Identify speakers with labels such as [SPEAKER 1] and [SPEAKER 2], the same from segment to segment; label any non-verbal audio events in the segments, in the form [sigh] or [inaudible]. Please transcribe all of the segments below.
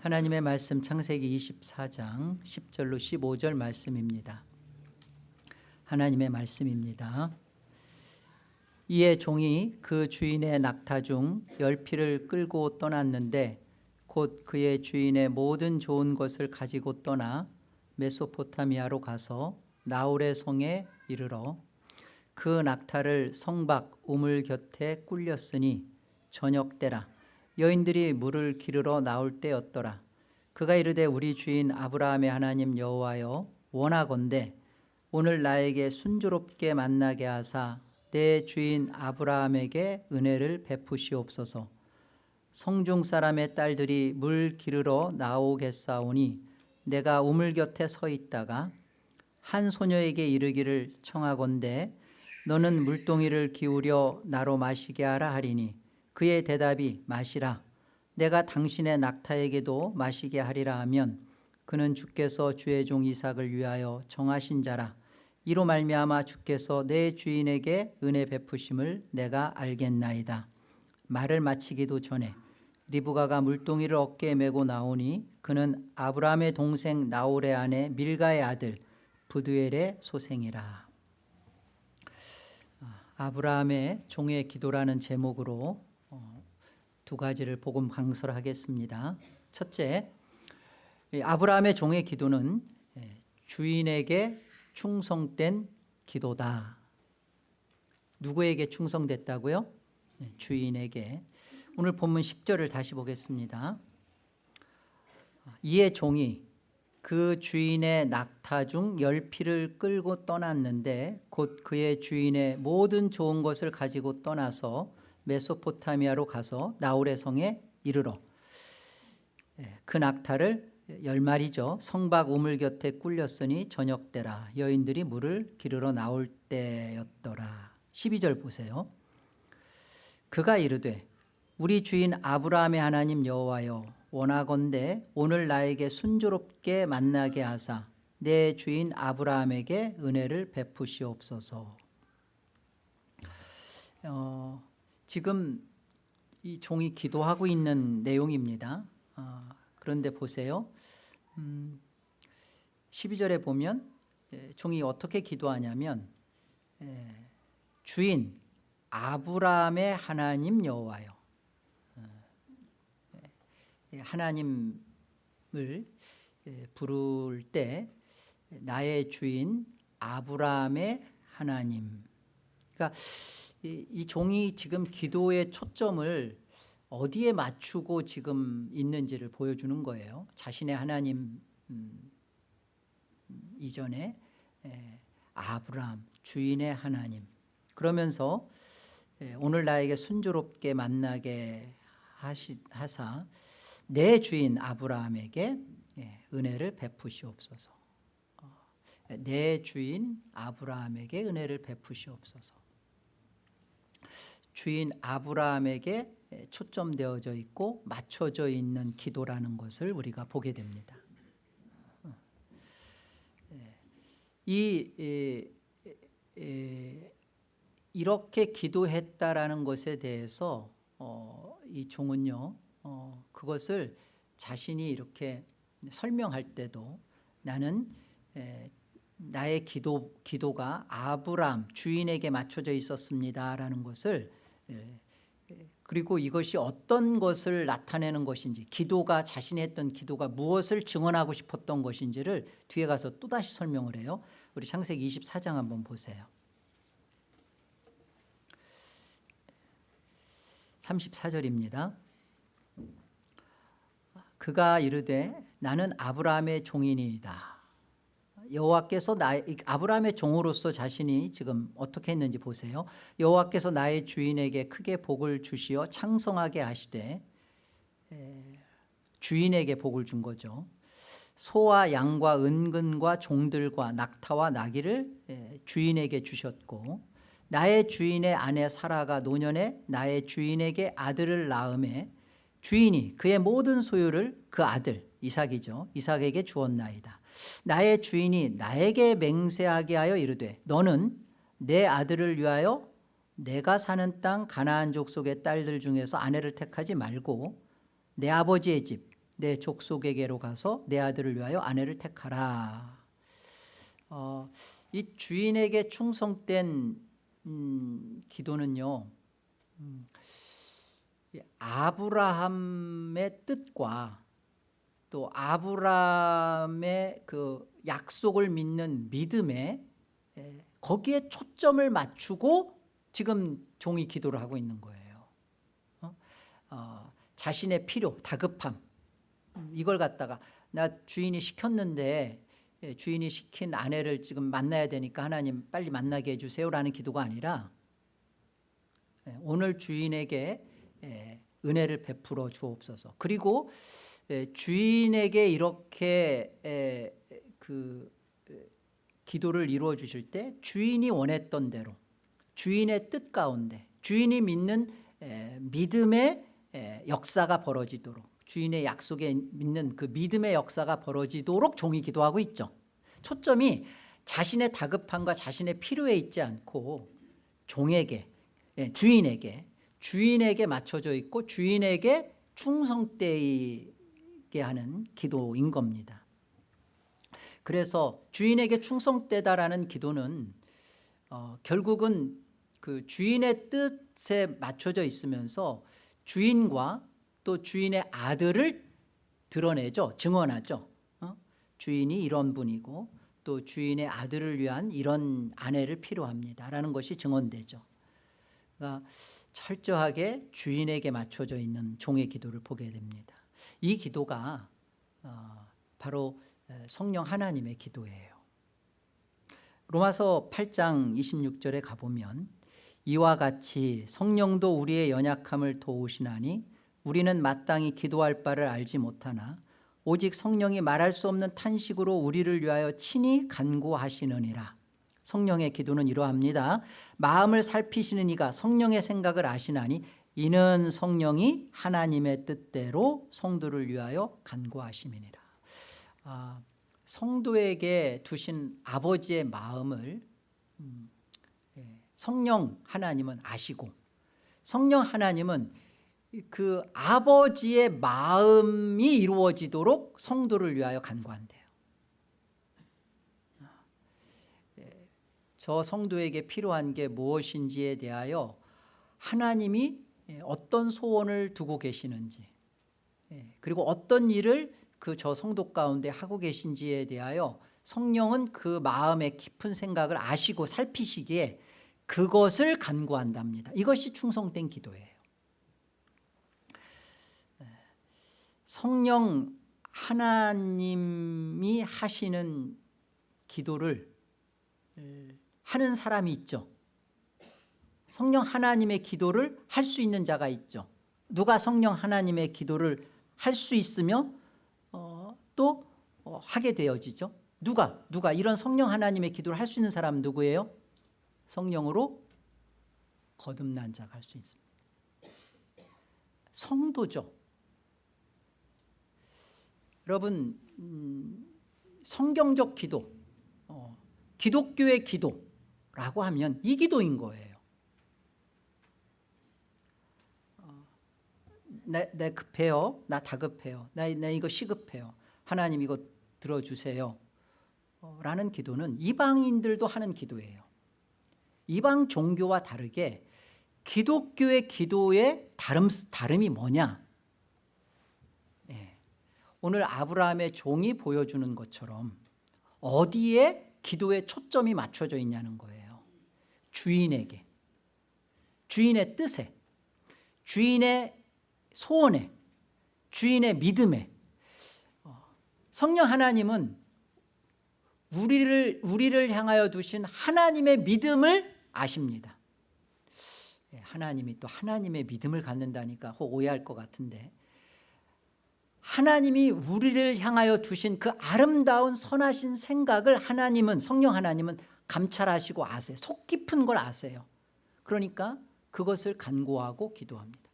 [SPEAKER 1] 하나님의 말씀 창세기 24장 10절로 15절 말씀입니다. 하나님의 말씀입니다. 이에 종이 그 주인의 낙타 중 열피를 끌고 떠났는데 곧 그의 주인의 모든 좋은 것을 가지고 떠나 메소포타미아로 가서 나홀의 성에 이르러 그 낙타를 성박 우물 곁에 꿀렸으니 저녁 때라 여인들이 물을 기르러 나올 때였더라. 그가 이르되 우리 주인 아브라함의 하나님 여호와여 원하건대 오늘 나에게 순조롭게 만나게 하사 내 주인 아브라함에게 은혜를 베푸시옵소서. 성중 사람의 딸들이 물 기르러 나오겠사오니 내가 우물 곁에 서 있다가 한 소녀에게 이르기를 청하건대 너는 물동이를 기울여 나로 마시게 하라 하리니 그의 대답이 마시라. 내가 당신의 낙타에게도 마시게 하리라 하면 그는 주께서 주의 종 이삭을 위하여 정하신 자라. 이로 말미암아 주께서 내 주인에게 은혜 베푸심을 내가 알겠나이다. 말을 마치기도 전에 리브가가 물동이를 어깨에 메고 나오니 그는 아브라함의 동생 나홀의 아내 밀가의 아들 부두엘의 소생이라. 아브라함의 종의 기도라는 제목으로 어, 두 가지를 복음 강설하겠습니다. 첫째, 아브라함의 종의 기도는 예, 주인에게 충성된 기도다. 누구에게 충성됐다고요? 네, 주인에게. 오늘 본문 10절을 다시 보겠습니다. 이에 종이 그 주인의 낙타 중 열피를 끌고 떠났는데 곧 그의 주인의 모든 좋은 것을 가지고 떠나서 메소포타미아로 가서 나홀의 성에 이르러 예, 그 낙타를 열 마리죠. 성박 우물 곁에 꿀렸으니 저녁 때라. 여인들이 물을 기르러 나올 때였더라. 12절 보세요. 그가 이르되 우리 주인 아브라함의 하나님 여호와여 원하건대 오늘 나에게 순조롭게 만나게 하사 내 주인 아브라함에게 은혜를 베푸시옵소서. 어, 지금 이 종이 기도하고 있는 내용입니다. 어, 그런데 보세요. 음, 12절에 보면 예, 종이 어떻게 기도하냐면 예, 주인 아브라함의 하나님 여호와요 예, 하나님을 예, 부를 때 나의 주인 아브라함의 하나님. 그러니까 이, 이 종이 지금 기도의 초점을 어디에 맞추고 지금 있는지를 보여주는 거예요. 자신의 하나님 음, 이전에 에, 아브라함 주인의 하나님. 그러면서 에, 오늘 나에게 순조롭게 만나게 하시, 하사 내 주인 아브라함에게 예, 은혜를 베푸시옵소서. 어, 내 주인 아브라함에게 은혜를 베푸시옵소서 주인 아브라함에게 예, 초점되어져 있고 맞춰져 있는 기도라는 것을 우리가 보게 됩니다. 어, 예, 이 이렇게 기도했다라는 것에 대해서 어, 이 종은요 어, 그것을 자신이 이렇게 설명할 때도 나는 에, 나의 기도, 기도가 아브람 주인에게 맞춰져 있었습니다라는 것을 에, 그리고 이것이 어떤 것을 나타내는 것인지 기도가 자신이 했던 기도가 무엇을 증언하고 싶었던 것인지를 뒤에 가서 또다시 설명을 해요. 우리 창세기 24장 한번 보세요. 34절입니다. 그가 이르되 나는 아브라함의 종이니이다 여호와께서 나 아브라함의 종으로서 자신이 지금 어떻게 했는지 보세요. 여호와께서 나의 주인에게 크게 복을 주시어 창성하게 하시되 주인에게 복을 준 거죠. 소와 양과 은근과 종들과 낙타와 나귀를 주인에게 주셨고 나의 주인의 아내 사라가 노년에 나의 주인에게 아들을 낳음에 주인이 그의 모든 소유를 그 아들 이삭이죠. 이삭에게 주었나이다 나의 주인이 나에게 맹세하게 하여 이르되 너는 내 아들을 위하여 내가 사는 땅 가나안 족속의 딸들 중에서 아내를 택하지 말고 내 아버지의 집 내 족속에게로 가서 내 아들을 위하여 아내를 택하라. 어, 이 주인에게 충성된 음, 기도는요 음, 이 아브라함의 뜻과 또 아브라함의 그 약속을 믿는 믿음에 에, 거기에 초점을 맞추고 지금 종이 기도를 하고 있는 거예요 어? 어, 자신의 필요, 다급함 음, 이걸 갖다가 나 주인이 시켰는데 예, 주인이 시킨 아내를 지금 만나야 되니까 하나님 빨리 만나게 해주세요라는 기도가 아니라 예, 오늘 주인에게 예, 은혜를 베풀어 주옵소서. 그리고 예, 주인에게 이렇게 예, 그 예, 기도를 이루어 주실 때 주인이 원했던 대로 주인의 뜻 가운데 주인이 믿는 예, 믿음의 예, 역사가 벌어지도록 주인의 약속에 믿는 그 믿음의 역사가 벌어지도록 종이 기도하고 있죠. 초점이 자신의 다급함과 자신의 필요에 있지 않고 종에게 예, 주인에게 주인에게 맞춰져 있고 주인에게 충성되 게 하는 기도인 겁니다. 그래서 주인에게 충성되다라는 기도는 어, 결국은 그 주인의 뜻에 맞춰져 있으면서 주인과 또 주인의 아들을 드러내죠. 증언하죠. 어? 주인이 이런 분이고 또 주인의 아들을 위한 이런 아내를 필요합니다라는 것이 증언되죠. 그러니까 철저하게 주인에게 맞춰져 있는 종의 기도를 보게 됩니다. 이 기도가 어, 바로 성령 하나님의 기도예요. 로마서 8장 26절에 가보면 이와 같이 성령도 우리의 연약함을 도우시나니 우리는 마땅히 기도할 바를 알지 못하나 오직 성령이 말할 수 없는 탄식으로 우리를 위하여 친히 간구하시느니라 성령의 기도는 이러합니다 마음을 살피시는 이가 성령의 생각을 아시나니 이는 성령이 하나님의 뜻대로 성도를 위하여 간구하심이니라. 아, 성도에게 두신 아버지의 마음을 음, 예, 성령 하나님은 아시고 성령 하나님은 그 아버지의 마음이 이루어지도록 성도를 위하여 간구한대요. 예, 저 성도에게 필요한 게 무엇인지에 대하여 하나님이 예, 어떤 소원을 두고 계시는지 예, 그리고 어떤 일을 그 저 성도 가운데 하고 계신지에 대하여 성령은 그 마음의 깊은 생각을 아시고 살피시기에 그것을 간구한답니다. 이것이 충성된 기도예요. 성령 하나님이 하시는 기도를 하는 사람이 있죠 성령 하나님의 기도를 할 수 있는 자가 있죠. 누가 성령 하나님의 기도를 할 수 있으며 어, 또 어, 하게 되어지죠. 누가 누가 이런 성령 하나님의 기도를 할 수 있는 사람 누구예요? 성령으로 거듭난 자가 할 수 있습니다. 성도죠. 여러분 음, 성경적 기도 어, 기독교의 기도라고 하면 이 기도인 거예요 어, 내, 내 급해요. 나 다급해요. 나, 나 이거 시급해요. 하나님 이거 들어주세요. 어, 라는 기도는 이방인들도 하는 기도예요. 이방 종교와 다르게 기독교의 기도의 다름, 다름이 뭐냐? 오늘 아브라함의 종이 보여주는 것처럼 어디에 기도의 초점이 맞춰져 있냐는 거예요. 주인에게. 주인의 뜻에. 주인의 소원에 주인의 믿음에. 어, 성령 하나님은 우리를, 우리를 향하여 두신 하나님의 믿음을 아십니다. 예, 하나님이 또 하나님의 믿음을 갖는다니까 혹 오해할 것 같은데. 하나님이 우리를 향하여 두신 그 아름다운 선하신 생각을 하나님은 성령 하나님은 감찰하시고 아세요 속 깊은 걸 아세요. 그러니까 그것을 간구하고 기도합니다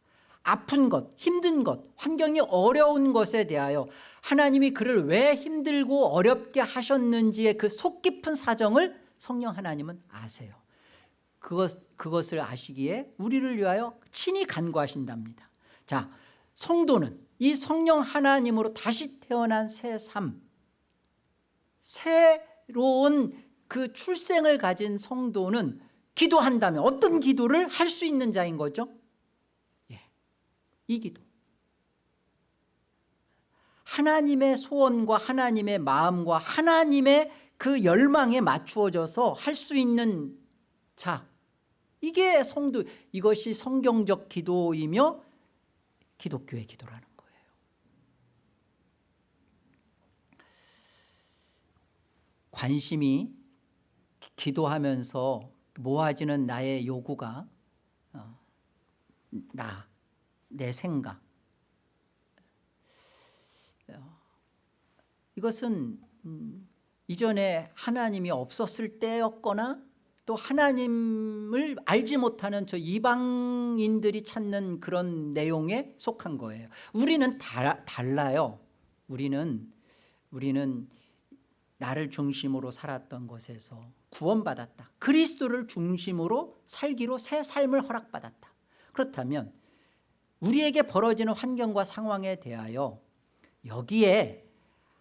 [SPEAKER 1] 아픈 것, 힘든 것, 환경이 어려운 것에 대하여 하나님이 그를 왜 힘들고 어렵게 하셨는지의 그 속 깊은 사정을 성령 하나님은 아세요 그것, 그것을 아시기에 우리를 위하여 친히 간구하신답니다 자 성도는 이 성령 하나님으로 다시 태어난 새 삶, 새로운 그 출생을 가진 성도는 기도한다면 어떤 기도를 할 수 있는 자인 거죠? 예, 이 기도. 하나님의 소원과 하나님의 마음과 하나님의 그 열망에 맞추어져서 할 수 있는 자. 이게 성도 이것이 성경적 기도이며 기독교의 기도라는 거예요. 관심이 기도하면서 모아지는 나의 요구가 어, 나, 내 생각. 어, 이것은 음, 이전에 하나님이 없었을 때였거나 또 하나님을 알지 못하는 저 이방인들이 찾는 그런 내용에 속한 거예요. 우리는 다, 달라요. 우리는 우리는 나를 중심으로 살았던 것에서 구원받았다. 그리스도를 중심으로 살기로 새 삶을 허락받았다. 그렇다면 우리에게 벌어지는 환경과 상황에 대하여 여기에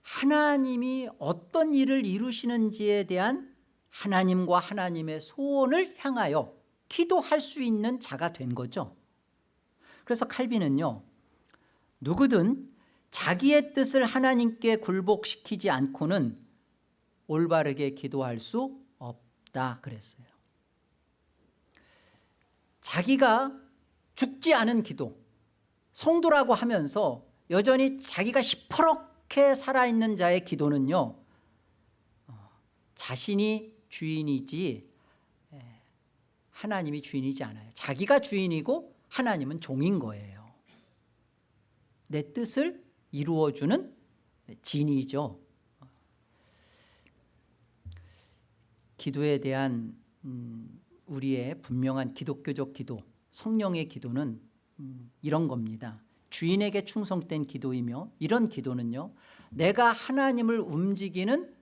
[SPEAKER 1] 하나님이 어떤 일을 이루시는지에 대한 하나님과 하나님의 소원을 향하여 기도할 수 있는 자가 된 거죠. 그래서 칼빈은요 누구든 자기의 뜻을 하나님께 굴복시키지 않고는 올바르게 기도할 수 없다 그랬어요. 자기가 죽지 않은 기도 성도라고 하면서 여전히 자기가 시퍼렇게 살아있는 자의 기도는요 어, 자신이 주인이지 하나님이 주인이지 않아요. 자기가 주인이고 하나님은 종인 거예요. 내 뜻을 이루어주는 진이죠. 기도에 대한 음, 우리의 분명한 기독교적 기도 성령의 기도는 음, 이런 겁니다 주인에게 충성된 기도이며 이런 기도는요 내가 하나님을 움직이는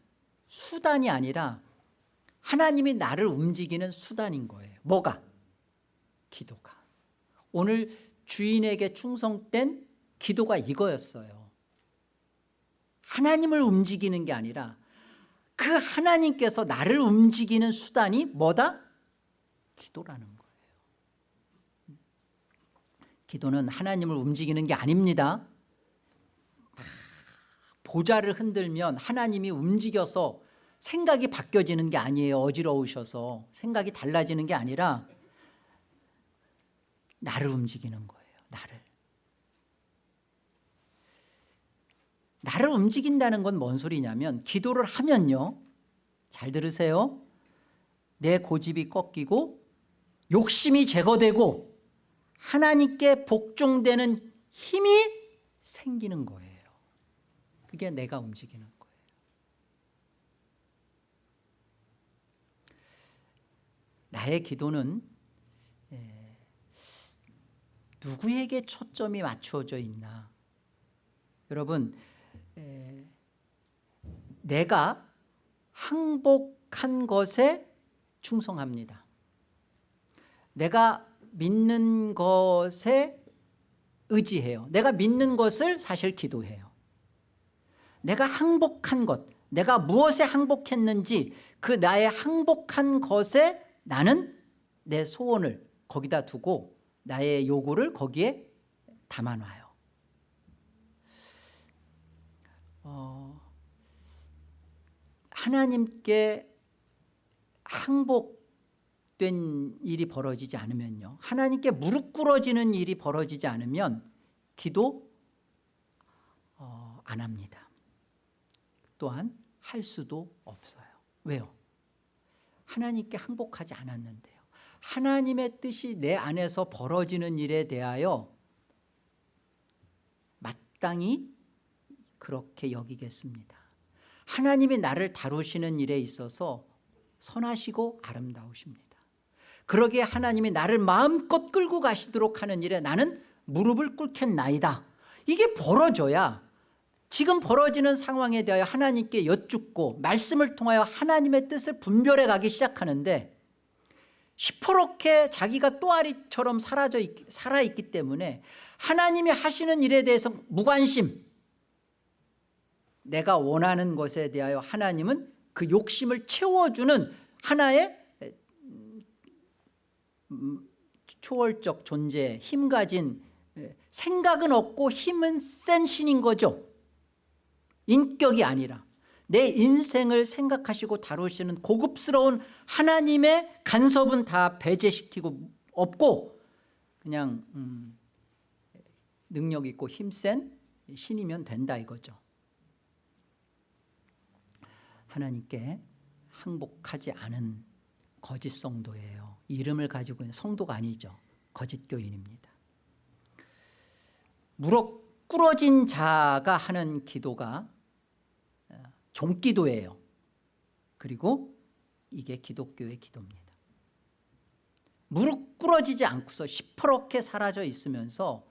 [SPEAKER 1] 수단이 아니라 하나님이 나를 움직이는 수단인 거예요 뭐가? 기도가 오늘 주인에게 충성된 기도가 이거였어요 하나님을 움직이는 게 아니라 그 하나님께서 나를 움직이는 수단이 뭐다? 기도라는 기도는 하나님을 움직이는 게 아닙니다. 보좌를 흔들면 하나님이 움직여서 생각이 바뀌어지는 게 아니에요 어지러우셔서. 생각이 달라지는 게 아니라 나를 움직이는 거예요 나를. 나를 움직인다는 건 뭔 소리냐면 기도를 하면요. 잘 들으세요. 내 고집이 꺾이고 욕심이 제거되고 하나님께 복종되는 힘이 생기는 거예요. 그게 내가 움직이는 거예요. 나의 기도는 에, 누구에게 초점이 맞추어져 있나? 여러분 에, 내가 항복한 것에 충성합니다. 내가 믿는 것에 의지해요. 내가 믿는 것을 사실 기도해요. 내가 항복한 것 내가 무엇에 항복했는지 그 나의 항복한 것에 나는 내 소원을 거기다 두고 나의 요구를 거기에 담아놔요. 어, 하나님께 항복 된 일이 벌어지지 않으면요. 하나님께 무릎 꿇어지는 일이 벌어지지 않으면 기도 어, 안 합니다. 또한 할 수도 없어요. 왜요? 하나님께 항복하지 않았는데요. 하나님의 뜻이 내 안에서 벌어지는 일에 대하여 마땅히 그렇게 여기겠습니다. 하나님이 나를 다루시는 일에 있어서 선하시고 아름다우십니다 그러기에 하나님이 나를 마음껏 끌고 가시도록 하는 일에 나는 무릎을 꿇겠나이다. 이게 벌어져야 지금 벌어지는 상황에 대하여 하나님께 여쭙고 말씀을 통하여 하나님의 뜻을 분별해 가기 시작하는데 시퍼렇게 자기가 또아리처럼 사라져 있, 살아있기 때문에 하나님이 하시는 일에 대해서 무관심 내가 원하는 것에 대하여 하나님은 그 욕심을 채워주는 하나의 음, 초월적 존재 힘 가진 생각은 없고 힘은 센 신인 거죠. 인격이 아니라. 내 인생을 생각하시고 다루시는 고급스러운 하나님의 간섭은 다 배제시키고 없고 그냥 음, 능력 있고 힘센 신이면 된다 이거죠. 하나님께 항복하지 않은 거짓 성도예요. 이름을 가지고 있는 성도가 아니죠. 거짓 교인입니다. 무릎 꿇어진 자가 하는 기도가 종기도예요. 그리고 이게 기독교의 기도입니다. 무릎 꿇어지지 않고서 시퍼렇게 사라져 있으면서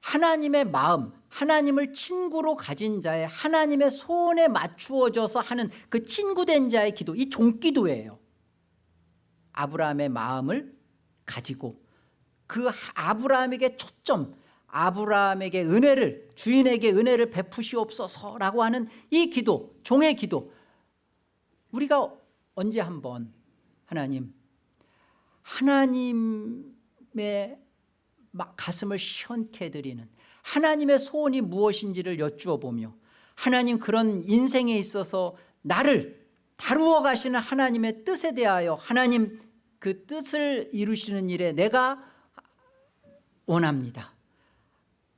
[SPEAKER 1] 하나님의 마음 하나님을 친구로 가진 자의 하나님의 소원에 맞추어져서 하는 그 친구된 자의 기도 이 종기도예요 아브라함의 마음을 가지고 그 아브라함에게 초점 아브라함에게 은혜를 주인에게 은혜를 베푸시옵소서라고 하는 이 기도 종의 기도. 우리가 언제 한번 하나님 하나님의 가슴을 시원케 해드리는 하나님의 소원이 무엇인지를 여쭈어 보며 하나님 그런 인생에 있어서 나를 다루어 가시는 하나님의 뜻에 대하여 하나님 그 뜻을 이루시는 일에 내가 원합니다.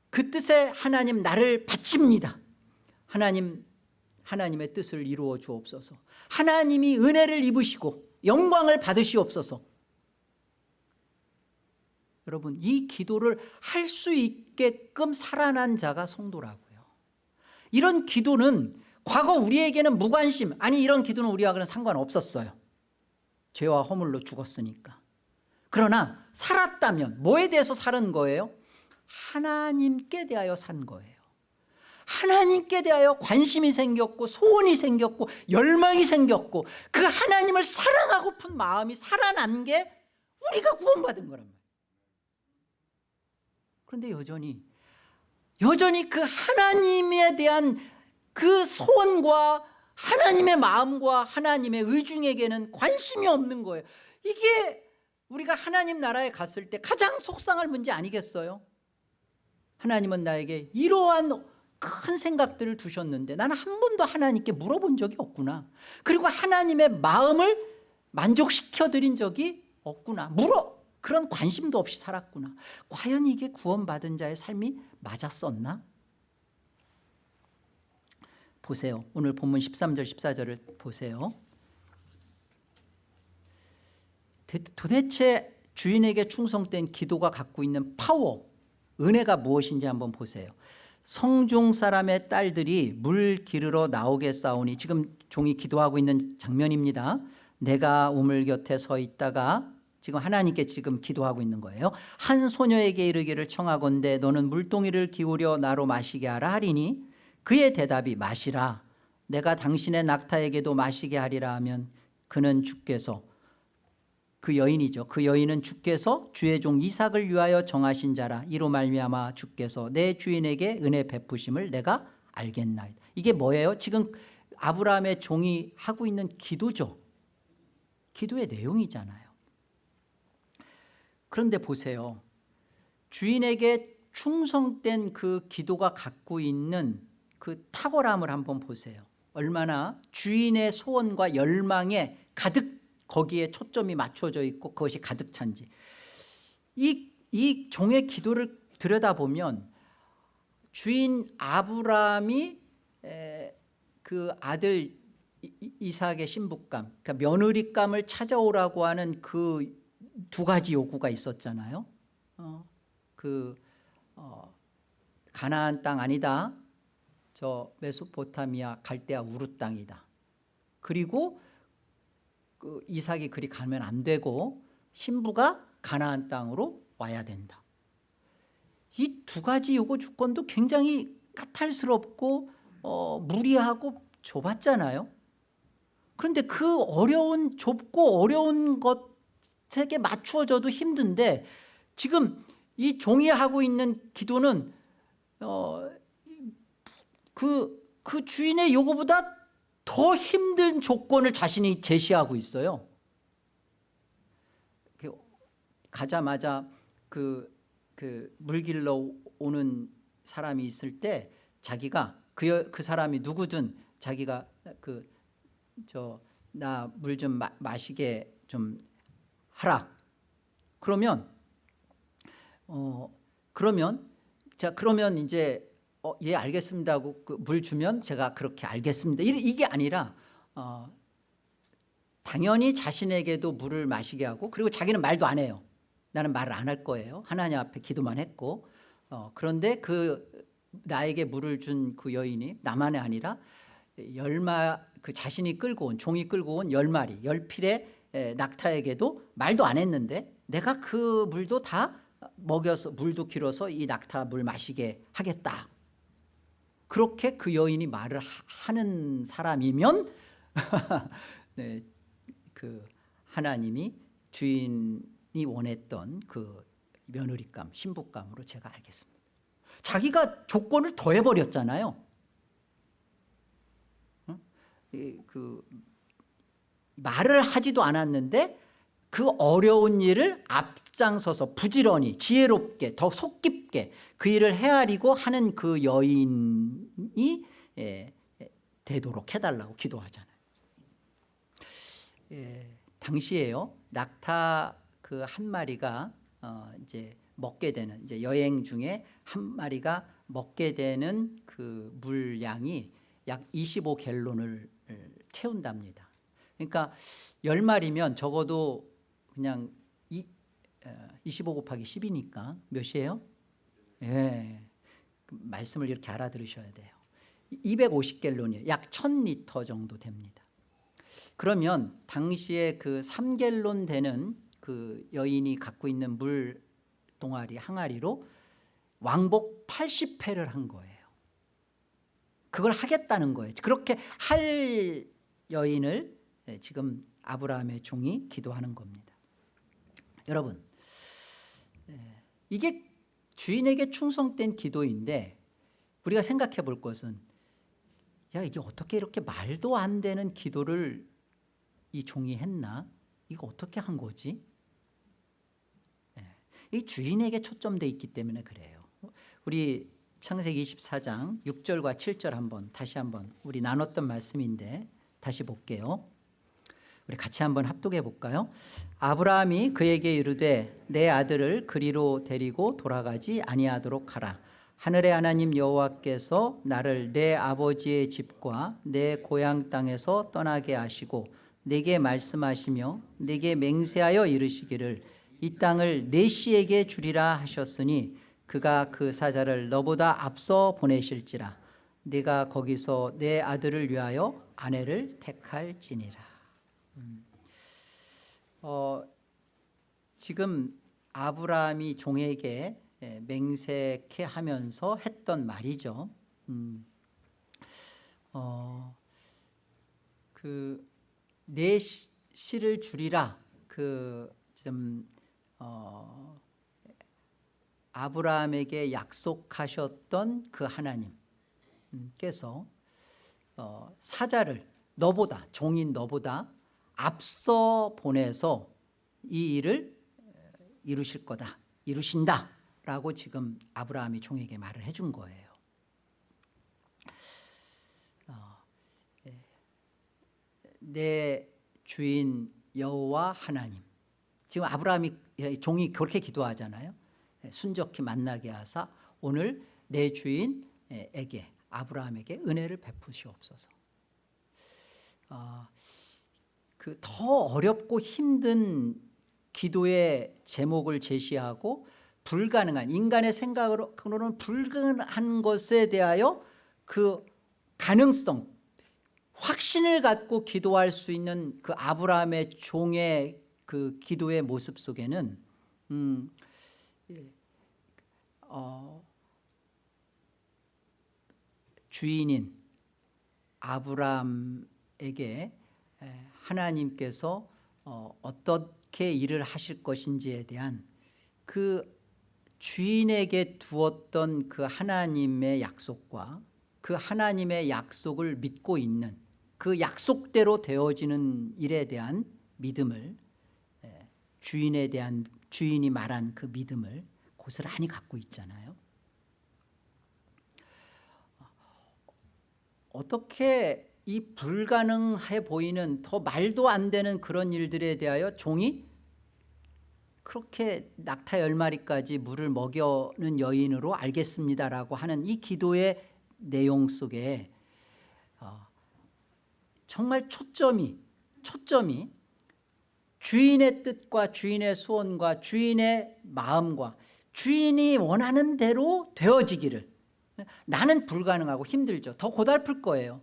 [SPEAKER 1] 그 뜻에 하나님 나를 바칩니다. 하나님 하나님의 뜻을 이루어 주옵소서. 하나님이 은혜를 입으시고 영광을 받으시옵소서. 여러분 이 기도를 할 수 있게끔 살아난 자가 성도라고요. 이런 기도는 과거 우리에게는 무관심. 아니 이런 기도는 우리하고는 상관없었어요. 죄와 허물로 죽었으니까. 그러나 살았다면 뭐에 대해서 사는 거예요? 하나님께 대하여 산 거예요. 하나님께 대하여 관심이 생겼고 소원이 생겼고 열망이 생겼고 그 하나님을 사랑하고픈 마음이 살아난 게 우리가 구원받은 거란 말이에요. 그런데 여전히 여전히 그 하나님에 대한 그 소원과 하나님의 마음과 하나님의 의중에게는 관심이 없는 거예요. 이게 우리가 하나님 나라에 갔을 때 가장 속상할 문제 아니겠어요? 하나님은 나에게 이러한 큰 생각들을 두셨는데 나는 한 번도 하나님께 물어본 적이 없구나. 그리고 하나님의 마음을 만족시켜 드린 적이 없구나. 물어. 그런 관심도 없이 살았구나. 과연 이게 구원받은 자의 삶이 맞았었나 보세요. 오늘 본문 13절 14절을 보세요. 도대체 주인에게 충성된 기도가 갖고 있는 파워 은혜가 무엇인지 한번 보세요. 성중 사람의 딸들이 물 기르러 나오게 싸우니 지금 종이 기도하고 있는 장면입니다. 내가 우물 곁에 서 있다가 지금 하나님께 지금 기도하고 있는 거예요. 한 소녀에게 이르기를 청하건대 너는 물동이를 기울여 나로 마시게 하라 하리니 그의 대답이 마시라 내가 당신의 낙타에게도 마시게 하리라 하면 그는 주께서 그 여인이죠. 그 여인은 주께서 주의 종 이삭을 위하여 정하신 자라 이로 말미암아 주께서 내 주인에게 은혜 베푸심을 내가 알겠나이다. 이게 뭐예요? 지금 아브라함의 종이 하고 있는 기도죠. 기도의 내용이잖아요. 그런데 보세요. 주인에게 충성된 그 기도가 갖고 있는 그 탁월함을 한번 보세요. 얼마나 주인의 소원과 열망에 가득 거기에 초점이 맞춰져 있고 그것이 가득 찬지. 이, 이 종의 기도를 들여다보면 주인 아브라함이 그 아들 이삭의 신부감 그러니까 며느리감을 찾아오라고 하는 그 두 가지 요구가 있었잖아요. 어, 그 어, 가나안 땅 아니다 저 메소포타미아 갈대아 우르 땅이다 그리고 그 이삭이 그리 가면 안 되고 신부가 가나안 땅으로 와야 된다. 이 두 가지 요구 조건도 굉장히 까탈스럽고 어, 무리하고 좁았잖아요. 그런데 그 어려운 좁고 어려운 것 나한테 맞추어져도 힘든데 지금 이 종이 하고 있는 기도는 어, 그, 그 주인의 요구보다 더 힘든 조건을 자신이 제시하고 있어요. 그 가자마자 그, 그 물길러 오는 사람이 있을 때 자기가 그, 여- 그 사람이 누구든 자기가 그 저 나 물 좀 마시게 좀 하라. 그러면 어 그러면 자 그러면 이제 어, 예 알겠습니다 하고 그 물 주면 제가 그렇게 알겠습니다. 이- 이게 아니라 어, 당연히 자신에게도 물을 마시게 하고 그리고 자기는 말도 안 해요. 나는 말을 안 할 거예요. 하나님 앞에 기도만 했고 어, 그런데 그 나에게 물을 준 그 여인이 나만이 아니라 열마 그 자신이 끌고 온 종이 끌고 온 열 마리 열 필의 에, 낙타에게도 말도 안 했는데 내가 그 물도 다 먹여서 물도 길어서 이 낙타 물 마시게 하겠다. 그렇게 그 여인이 말을 하- 하는 사람이면 [laughs] 네, 그 하나님이 주인이 원했던 그 며느리감, 신부감으로 제가 알겠습니다. 자기가 조건을 더해버렸잖아요. 그 말을 하지도 않았는데 그 어려운 일을 앞장서서 부지런히 지혜롭게 더 속 깊게 그 일을 헤아리고 하는 그 여인이 예, 예, 되도록 해달라고 기도하잖아요. 예, 당시에요 낙타 그 한 마리가 어, 이제 먹게 되는 이제 여행 중에 한 마리가 먹게 되는 그 물량이 약 25갤론을 채운답니다. 그러니까 열 마리면 적어도 그냥 이, 어, 25 곱하기 10이니까 몇이에요? 예. 그 말씀을 이렇게 알아들으셔야 돼요. 250갤론이에요. 약 1000리터 정도 됩니다. 그러면 당시에 그 3갤론 되는 그 여인이 갖고 있는 물 동아리 항아리로 왕복 80회를 한 거예요. 그걸 하겠다는 거예요. 그렇게 할 여인을 예, 지금 아브라함의 종이 기도하는 겁니다. 여러분, 예, 이게 주인에게 충성된 기도인데 우리가 생각해 볼 것은 야 이게 어떻게 이렇게 말도 안 되는 기도를 이 종이 했나? 이거 어떻게 한 거지? 예, 이 주인에게 초점돼 있기 때문에 그래요. 우리 창세기 24장 6절과 7절 한번 다시 한번 우리 나눴던 말씀인데 다시 볼게요. 우리 같이 한번 합독해 볼까요? 아브라함이 그에게 이르되 내 아들을 그리로 데리고 돌아가지 아니하도록 하라. 하늘의 하나님 여호와께서 나를 내 아버지의 집과 내 고향 땅에서 떠나게 하시고 내게 말씀하시며 내게 맹세하여 이르시기를 이 땅을 내 씨에게 주리라 하셨으니 그가 그 사자를 너보다 앞서 보내실지라 네가 거기서 내 아들을 위하여 아내를 택할지니라. 음. 어, 지금 아브라함이 종에게 예, 맹세케 하면서 했던 말이죠. 음. 어, 그내 씨를 주리라 그좀 어, 아브라함에게 약속하셨던 그 하나님께서 어, 사자를 너보다 종인 너보다 앞서 보내서 이 일을 이루실 거다 이루신다 라고 지금 아브라함이 종에게 말을 해준 거예요. 어, 예. 내 주인 여호와 하나님 지금 아브라함이 종이 그렇게 기도하잖아요. 순적히 만나게 하사 오늘 내 주인에게 아브라함에게 은혜를 베푸시옵소서. 어, 그 더 어렵고 힘든 기도의 제목을 제시하고 불가능한 인간의 생각으로는 불가능한 것에 대하여 그 가능성 확신을 갖고 기도할 수 있는 그 아브라함의 종의 그 기도의 모습 속에는 음, 어, 주인인 아브라함에게 하나님께서 어, 어떻게 일을 하실 것인지에 대한 그 주인에게 두었던 그 하나님의 약속과 그 하나님의 약속을 믿고 있는 그 약속대로 되어지는 일에 대한 믿음을 예, 주인에 대한 주인이 말한 그 믿음을 고스란히 갖고 있잖아요. 어떻게 이 불가능해 보이는 더 말도 안 되는 그런 일들에 대하여 종이 그렇게 낙타 열 마리까지 물을 먹여는 여인으로 알겠습니다라고 하는 이 기도의 내용 속에 어, 정말 초점이 초점이 주인의 뜻과 주인의 소원과 주인의 마음과 주인이 원하는 대로 되어지기를 나는 불가능하고 힘들죠. 더 고달플 거예요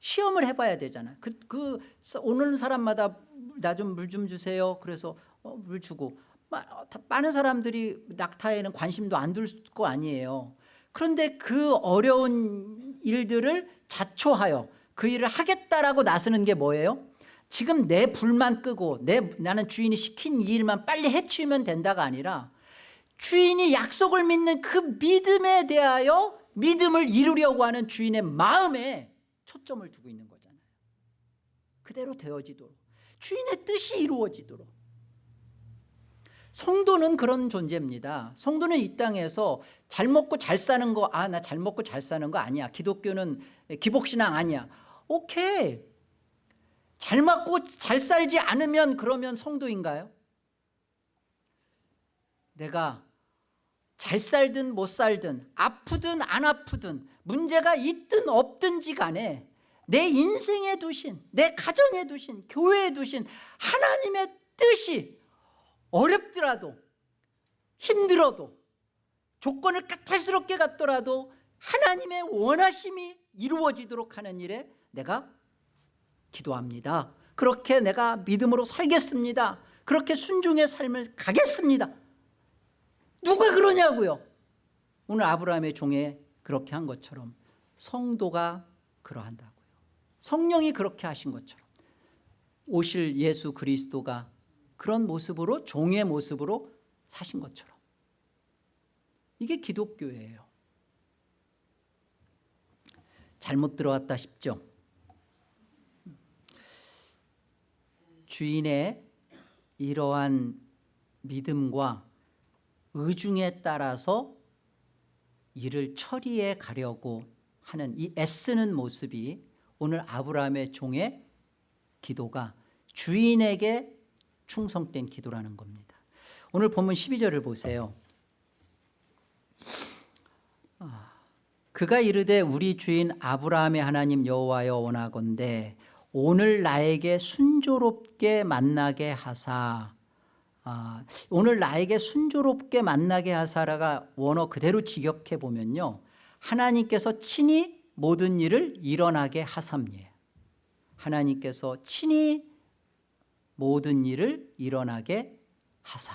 [SPEAKER 1] 시험을 해봐야 되잖아. 그, 그 오는 사람마다 나 좀 물 좀 주세요. 그래서 어, 물 주고. 마- 많은 사람들이 낙타에는 관심도 안 둘 거 아니에요. 그런데 그 어려운 일들을 자초하여 그 일을 하겠다라고 나서는 게 뭐예요? 지금 내 불만 끄고 내 나는 주인이 시킨 이 일만 빨리 해치우면 된다가 아니라 주인이 약속을 믿는 그 믿음에 대하여 믿음을 이루려고 하는 주인의 마음에 초점을 두고 있는 거잖아요. 그대로 되어지도록 주인의 뜻이 이루어지도록. 성도는 그런 존재입니다. 성도는 이 땅에서 잘 먹고 잘 사는 거 아 나 잘 먹고 잘 사는 거 아니야. 기독교는 기복신앙 아니야. 오케이. 잘 먹고 잘 살지 않으면 그러면 성도인가요? 내가 잘 살든 못 살든 아프든 안 아프든 문제가 있든 없든지 간에 내 인생에 두신 내 가정에 두신 교회에 두신 하나님의 뜻이 어렵더라도 힘들어도 조건을 까탈스럽게 갖더라도 하나님의 원하심이 이루어지도록 하는 일에 내가 기도합니다. 그렇게 내가 믿음으로 살겠습니다. 그렇게 순종의 삶을 가겠습니다 누가 그러냐고요? 오늘 아브라함의 종에 그렇게 한 것처럼 성도가 그러한다고요. 성령이 그렇게 하신 것처럼 오실 예수 그리스도가 그런 모습으로 종의 모습으로 사신 것처럼. 이게 기독교예요. 잘못 들어왔다 싶죠? 주인의 이러한 믿음과 의중에 따라서 일을 처리해 가려고 하는 이 애쓰는 모습이 오늘 아브라함의 종의 기도가 주인에게 충성된 기도라는 겁니다. 오늘 본문 12절을 보세요. 아, 그가 이르되 우리 주인 아브라함의 하나님 여호와여 원하건대 오늘 나에게 순조롭게 만나게 하사 아, 오늘 나에게 순조롭게 만나게 하사라가 원어 그대로 직역해 보면요. 하나님께서 친히 모든 일을 일어나게 하삼니에요 하나님께서 친히 모든 일을 일어나게 하사.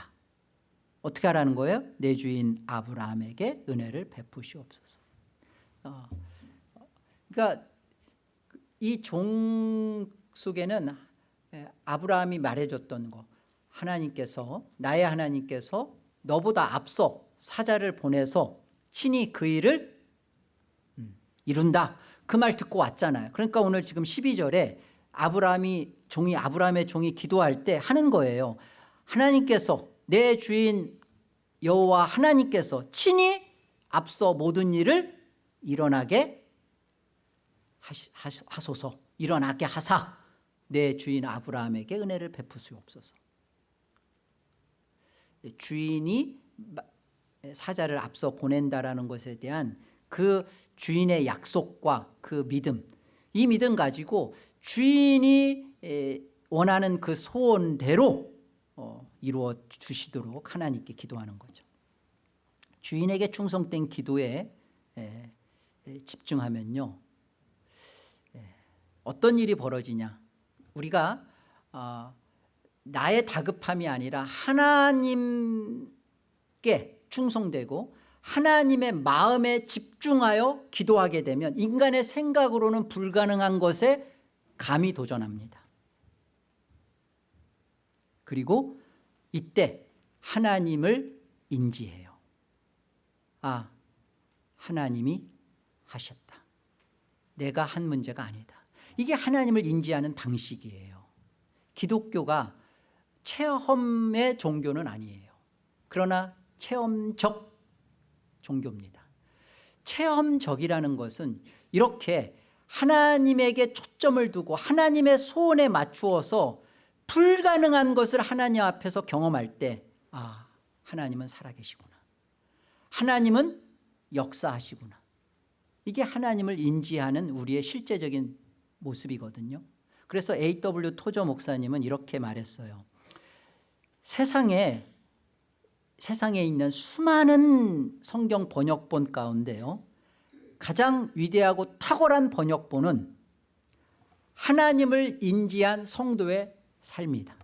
[SPEAKER 1] 어떻게 하라는 거예요? 내 주인 아브라함에게 은혜를 베푸시옵소서. 어, 그러니까 이 종 속에는 아브라함이 말해줬던 거 하나님께서 나의 하나님께서 너보다 앞서 사자를 보내서 친히 그 일을 음, 이룬다. 그 말 듣고 왔잖아요. 그러니까 오늘 지금 12절에 아브라함이 종이 아브라함의 종이 기도할 때 하는 거예요. 하나님께서 내 주인 여호와 하나님께서 친히 앞서 모든 일을 일어나게 하소서. 일어나게 하사. 내 주인 아브라함에게 은혜를 베푸시옵소서 주인이 사자를 앞서 보낸다라는 것에 대한 그 주인의 약속과 그 믿음 이 믿음 가지고 주인이 원하는 그 소원대로 어, 이루어 주시도록 하나님께 기도하는 거죠. 주인에게 충성된 기도에 집중하면요 어떤 일이 벌어지냐? 우리가 어, 나의 다급함이 아니라 하나님께 충성되고 하나님의 마음에 집중하여 기도하게 되면 인간의 생각으로는 불가능한 것에 감히 도전합니다 그리고 이때 하나님을 인지해요. 아, 하나님이 하셨다. 내가 한 문제가 아니다. 이게 하나님을 인지하는 방식이에요. 기독교가 체험의 종교는 아니에요. 그러나 체험적 종교입니다. 체험적이라는 것은 이렇게 하나님에게 초점을 두고 하나님의 소원에 맞추어서 불가능한 것을 하나님 앞에서 경험할 때 아, 하나님은 살아계시구나. 하나님은 역사하시구나. 이게 하나님을 인지하는 우리의 실제적인 모습이거든요. 그래서 A.W. 토저 목사님은 이렇게 말했어요. 세상에 세상에 있는 수많은 성경 번역본 가운데요. 가장 위대하고 탁월한 번역본은 하나님을 인지한 성도의 삶이다.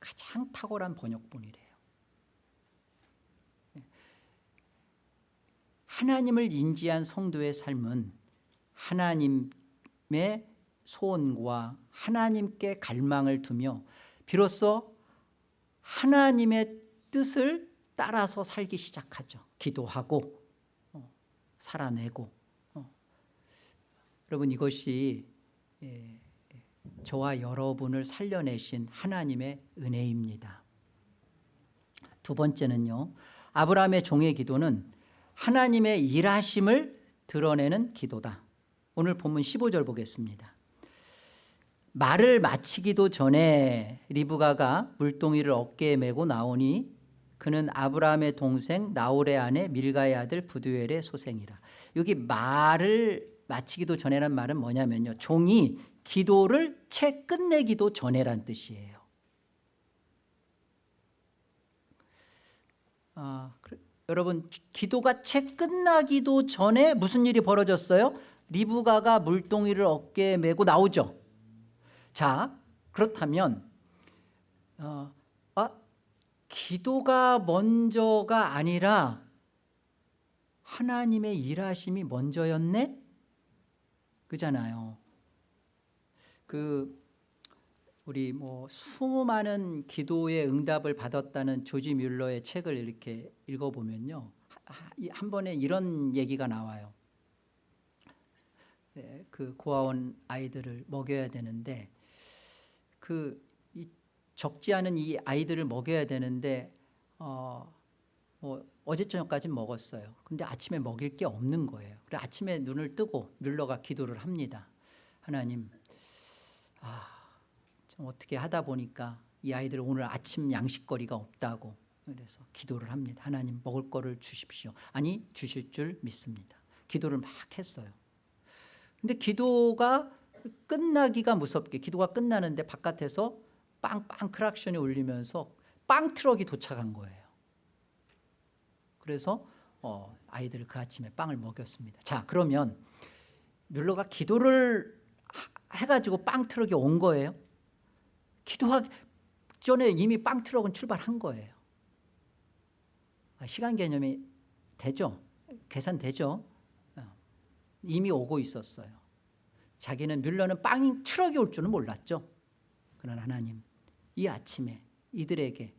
[SPEAKER 1] 가장 탁월한 번역본이래요. 하나님을 인지한 성도의 삶은 하나님의 소원과 하나님께 갈망을 두며 비로소 하나님의 뜻을 따라서 살기 시작하죠. 기도하고 어, 살아내고 어. 여러분 이것이 예, 저와 여러분을 살려내신 하나님의 은혜입니다. 두 번째는요. 아브라함의 종의 기도는 하나님의 일하심을 드러내는 기도다. 오늘 본문 15절 보겠습니다. 말을 마치기도 전에 리브가가 물동이를 어깨에 메고 나오니 그는 아브라함의 동생 나홀의 아내 밀가의 아들 부두엘의 소생이라. 여기 말을 마치기도 전에란 말은 뭐냐면요. 종이 기도를 채 끝내기도 전에란 뜻이에요. 아, 그래. 여러분 기도가 채 끝나기도 전에 무슨 일이 벌어졌어요? 리브가가 물동이를 어깨에 메고 나오죠. 자 그렇다면 어, 아, 기도가 먼저가 아니라 하나님의 일하심이 먼저였네? 그잖아요. 그 우리 뭐 수많은 기도의 응답을 받았다는 조지 뮬러의 책을 이렇게 읽어보면요. 한 번에 이런 얘기가 나와요. 네, 그 고아원 아이들을 먹여야 되는데 그 적지 않은 이 아이들을 먹여야 되는데 어, 뭐 어제 저녁까지 먹었어요. 근데 아침에 먹일 게 없는 거예요. 그래 아침에 눈을 뜨고 뮬러가 기도를 합니다. 하나님, 아, 좀 어떻게 하다 보니까 이 아이들 오늘 아침 양식거리가 없다고 그래서 기도를 합니다. 하나님 먹을 거를 주십시오. 아니 주실 줄 믿습니다. 기도를 막 했어요. 근데 기도가 끝나기가 무섭게 기도가 끝나는데 바깥에서 빵빵 크락션이 울리면서 빵 트럭이 도착한 거예요. 그래서 어, 아이들을 그 아침에 빵을 먹였습니다. 자 그러면 뮬러가 기도를 해가지고 빵 트럭이 온 거예요. 기도하기 전에 이미 빵 트럭은 출발한 거예요. 아, 시간 개념이 되죠? 계산되죠? 어, 이미 오고 있었어요. 자기는 뮬러는 빵 트럭이 올 줄은 몰랐죠. 그러나 하나님 이 아침에 이들에게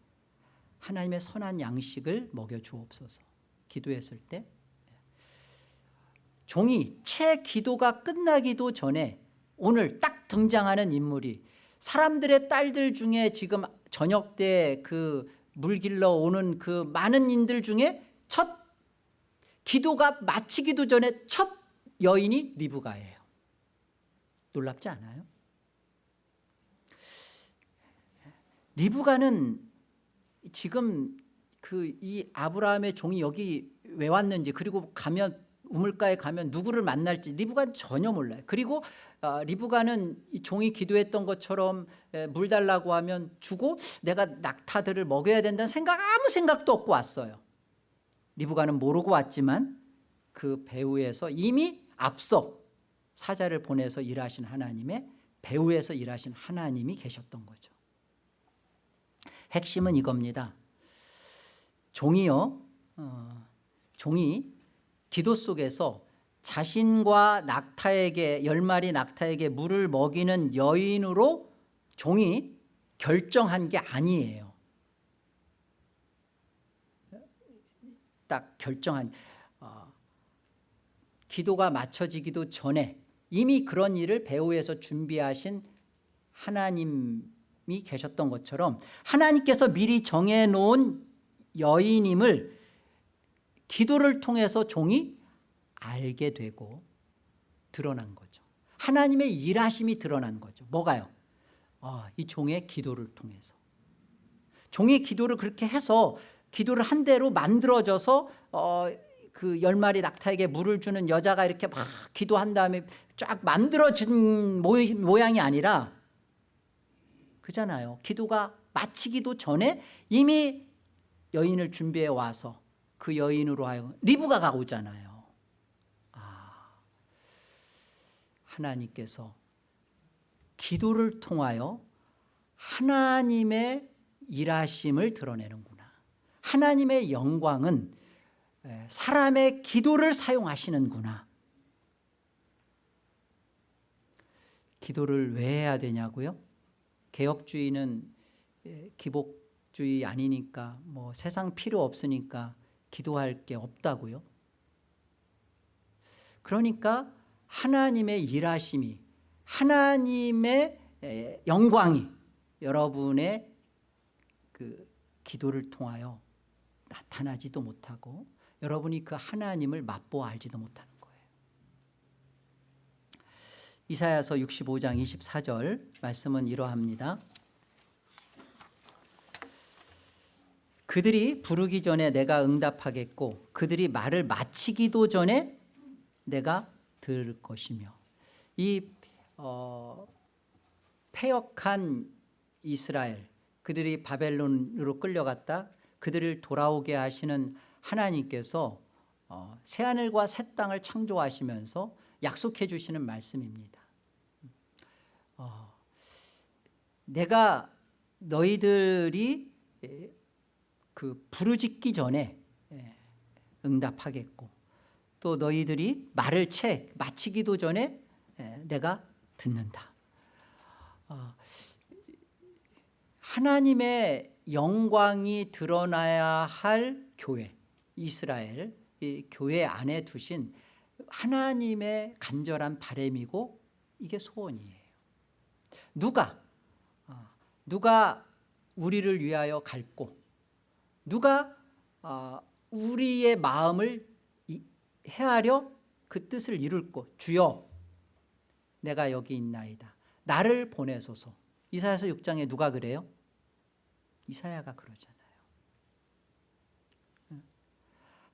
[SPEAKER 1] 하나님의 선한 양식을 먹여 주옵소서 기도했을 때 종이 채 기도가 끝나기도 전에 오늘 딱 등장하는 인물이 사람들의 딸들 중에 지금 저녁 때 그 물 길러 오는 그 많은 여인들 중에 첫 기도가 마치기도 전에 첫 여인이 리브가예요. 놀랍지 않아요? 리브가는 지금 그 이 아브라함의 종이 여기 왜 왔는지 그리고 가면 우물가에 가면 누구를 만날지 리브가는 전혀 몰라요. 그리고 어, 리브가는 이 종이 기도했던 것처럼 에, 물 달라고 하면 주고 내가 낙타들을 먹여야 된다는 생각 아무 생각도 없고 왔어요. 리브가는 모르고 왔지만 그 배후에서 이미 앞서 사자를 보내서 일하신 하나님의 배후에서 일하신 하나님이 계셨던 거죠. 핵심은 이겁니다. 종이요, 어, 종이 기도 속에서 자신과 낙타에게 열 마리 낙타에게 물을 먹이는 여인으로 종이 결정한 게 아니에요. 딱 결정한 어, 기도가 맞춰지기도 전에 이미 그런 일을 배후에서 준비하신 하나님이 계셨던 것처럼 하나님께서 미리 정해놓은 여인임을 기도를 통해서 종이 알게 되고 드러난 거죠. 하나님의 일하심이 드러난 거죠. 뭐가요? 어, 이 종의 기도를 통해서. 종의 기도를 그렇게 해서 기도를 한 대로 만들어져서 어, 그 열 마리 낙타에게 물을 주는 여자가 이렇게 막 기도한 다음에 쫙 만들어진 모양이 아니라 그잖아요. 기도가 마치기도 전에 이미 여인을 준비해 와서 그 여인으로 하여금 리브가 가 오잖아요. 아, 하나님께서 기도를 통하여 하나님의 일하심을 드러내는구나. 하나님의 영광은 사람의 기도를 사용하시는구나. 기도를 왜 해야 되냐고요? 개혁주의는 기복주의 아니니까 뭐 세상 필요 없으니까 기도할 게 없다고요. 그러니까 하나님의 일하심이 하나님의 영광이 여러분의 그 기도를 통하여 나타나지도 못하고 여러분이 그 하나님을 맛보아 알지도 못하는 거예요. 이사야서 65장 24절 말씀은 이러합니다. 그들이 부르기 전에 내가 응답하겠고 그들이 말을 마치기도 전에 내가 들을 것이며 이 어, 폐역한 이스라엘 그들이 바벨론으로 끌려갔다 그들을 돌아오게 하시는 하나님께서 어, 새하늘과 새 땅을 창조하시면서 약속해 주시는 말씀입니다. 어, 내가 너희들이 그 부르짖기 전에 응답하겠고 또 너희들이 말을 채 마치기도 전에 내가 듣는다. 어, 하나님의 영광이 드러나야 할 교회 이스라엘 이 교회 안에 두신 하나님의 간절한 바램이고 이게 소원이에요. 누가 어, 누가 우리를 위하여 갈고 누가 어, 우리의 마음을 헤아려 그 뜻을 이룰 것 주여 내가 여기 있나이다. 나를 보내소서. 이사야서 6장에 누가 그래요? 이사야가 그러잖아요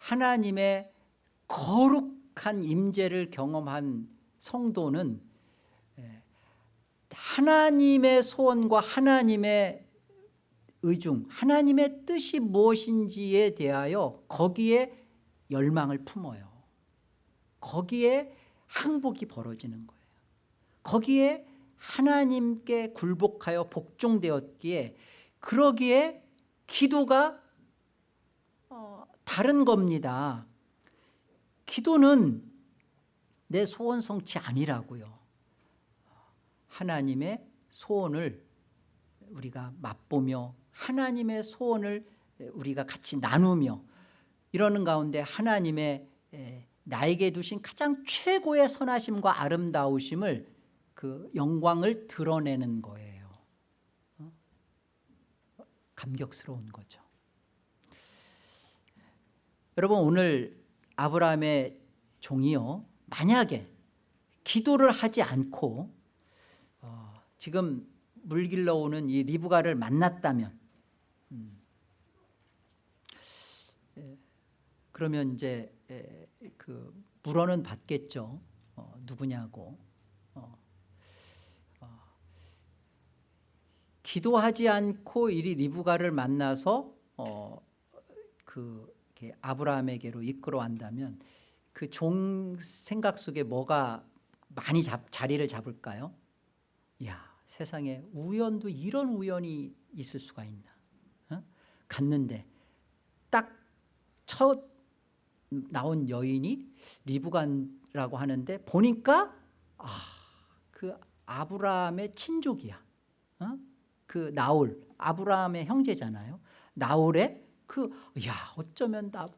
[SPEAKER 1] 하나님의 거룩한 임재를 경험한 성도는 하나님의 소원과 하나님의 의중 하나님의 뜻이 무엇인지에 대하여 거기에 열망을 품어요. 거기에 항복이 벌어지는 거예요. 거기에 하나님께 굴복하여 복종되었기에 그러기에 기도가 어, 다른 겁니다. 기도는 내 소원 성취 아니라고요. 하나님의 소원을 우리가 맛보며 하나님의 소원을 우리가 같이 나누며 이러는 가운데 하나님의 나에게 두신 가장 최고의 선하심과 아름다우심을 그 영광을 드러내는 거예요. 어? 감격스러운 거죠 여러분 오늘 아브라함의 종이요 만약에 기도를 하지 않고 어, 지금 물길러 오는 이 리브가를 만났다면 음, 그러면 이제 그 물어는 받겠죠. 어, 누구냐고. 어, 어, 기도하지 않고 이 리브가를 만나서 어, 그 아브라함에게로 이끌어 간다면 그 종 생각 속에 뭐가 많이 잡, 자리를 잡을까요? 야 세상에 우연도 이런 우연이 있을 수가 있나 어? 갔는데 딱 첫 나온 여인이 리브간라고 하는데 보니까 아, 그 아브라함의 친족이야 어? 그 나홀 아브라함의 형제잖아요. 나홀의 그 야 어쩌면 나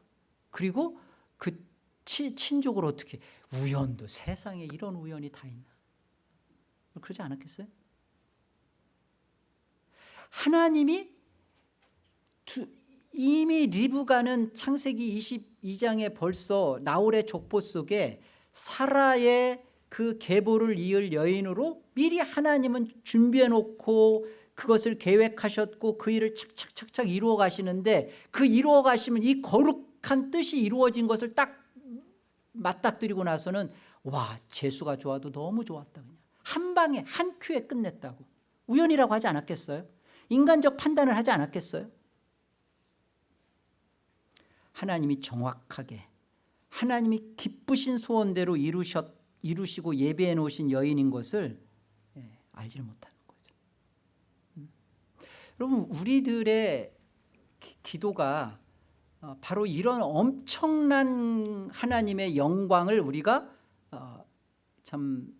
[SPEAKER 1] 그리고 그 치, 친족을 어떻게 우연도 세상에 이런 우연이 다 있나 그러지 않았겠어요? 하나님이 두, 이미 리브가는 창세기 22장에 벌써 나홀의 족보 속에 사라의 그 계보를 이을 여인으로 미리 하나님은 준비해 놓고 그것을 계획하셨고 그 일을 착착착착 이루어 가시는데 그 이루어 가시면 이 거룩한 뜻이 이루어진 것을 딱 맞닥뜨리고 나서는 와 재수가 좋아도 너무 좋았다 그냥 한 방에 한 큐에 끝냈다고 우연이라고 하지 않았겠어요? 인간적 판단을 하지 않았겠어요? 하나님이 정확하게 하나님이 기쁘신 소원대로 이루셨, 이루시고 예배해 놓으신 여인인 것을 예, 알지를 음. 여러분 우리들의 기, 기도가 어, 바로 이런 엄청난 하나님의 영광을 우리가 어, 참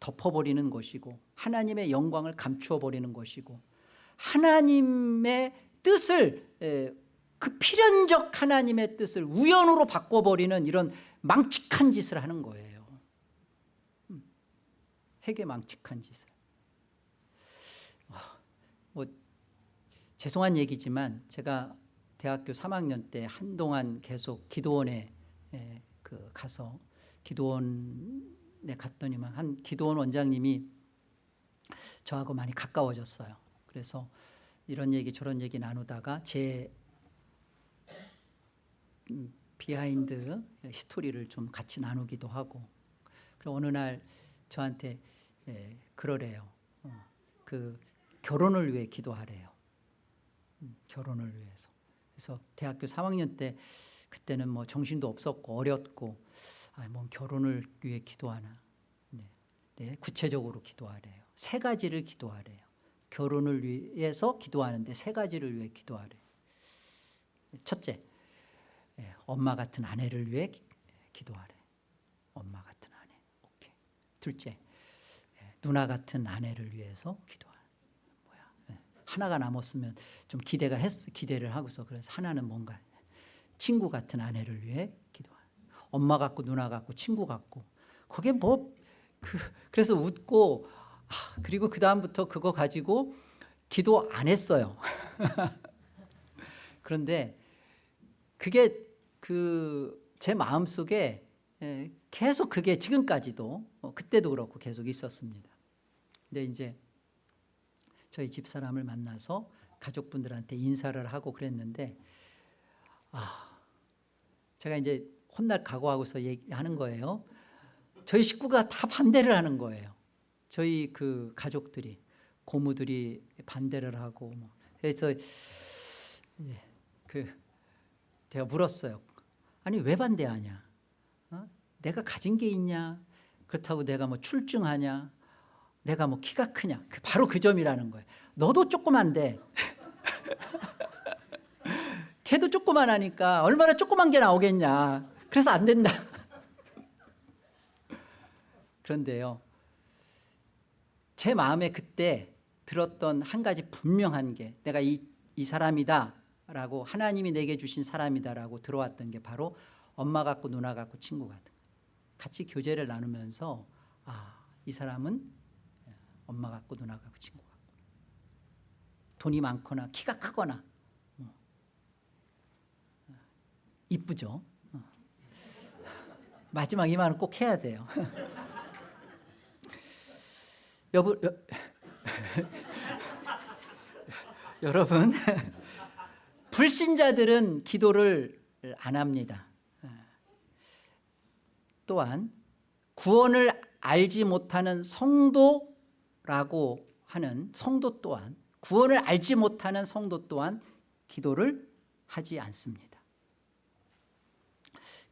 [SPEAKER 1] 덮어버리는 것이고 하나님의 영광을 감추어버리는 것이고 하나님의 뜻을 에, 그 필연적 하나님의 뜻을 우연으로 바꿔버리는 이런 망측한 짓을 하는 거예요. 음, 핵의 망측한 짓을 아, 뭐 죄송한 얘기지만 제가 대학교 3학년 때 한동안 계속 기도원에 에, 그 가서 기도원에 갔더니만 한 기도원 원장님이 저하고 많이 가까워졌어요. 그래서 이런 얘기 저런 얘기 나누다가 제 음, 비하인드 스토리를 좀 같이 나누기도 하고 그리고 어느 날 저한테 예, 그러래요. 어, 그 결혼을 위해 기도하래요. 음, 결혼을 위해서. 그래서 대학교 3학년 때 그때는 뭐 정신도 없었고 어렸고 아, 뭐 결혼을 위해 기도하나. 네. 네, 구체적으로 기도하래요. 세 가지를 기도하래요. 결혼을 위해서 기도하는데 세 가지를 위해 기도하래요. 첫째, 예, 엄마 같은 아내를 위해 기, 기도하래. 엄마 같은 아내. 오케이. 둘째, 예, 누나 같은 아내를 위해서? 예, 하나가 남았으면 좀 기대가 했 기대를 하고서 그래서 하나는 뭔가 친구 같은 아내를 위해 기도하래. 엄마 같고 누나 같고 친구 같고 그게 뭐 그, 그래서 웃고 아, 그리고 그 다음부터 그거 가지고 기도 안 했어요. [laughs] 그런데 그게 그 제 마음속에 계속 그게 지금까지도 어, 그때도 그렇고 계속 있었습니다. 근데 이제 저희 집사람을 만나서 가족분들한테 인사를 하고 그랬는데 아 제가 이제 혼날 각오하고서 얘기하는 거예요. 저희 식구가 다 반대를 하는 거예요. 저희 그 가족들이 고모들이 반대를 하고 뭐 그래서 그 제가 물었어요. 아니 왜 반대하냐? 어? 내가 가진 게 있냐? 그렇다고 내가 뭐 출중하냐? 내가 뭐 키가 크냐? 그 바로 그 점이라는 거예요. 너도 조그만데 [laughs] 걔도 조그만하니까 얼마나 조그만 게 나오겠냐? 그래서 안 된다. [laughs] 그런데요. 제 마음에 그때 들었던 한 가지 분명한 게 내가 이, 이 사람이다 라고 하나님이 내게 주신 사람이다 라고 들어왔던 게 바로 엄마 같고 누나 같고 친구 같은 같이 교제를 나누면서 아, 이 사람은 엄마 같고 누나 같고 친구 같고 돈이 많거나 키가 크거나 어. 이쁘죠 어. 마지막 이 말은 꼭 해야 돼요 [laughs] 여보, 여, [laughs] 여러분 [laughs] 불신자들은 기도를 안 합니다. 또한 구원을 알지 못하는 성도 라고 하는 성도 또한 구원을 알지 못하는 성도 또한 기도를 하지 않습니다.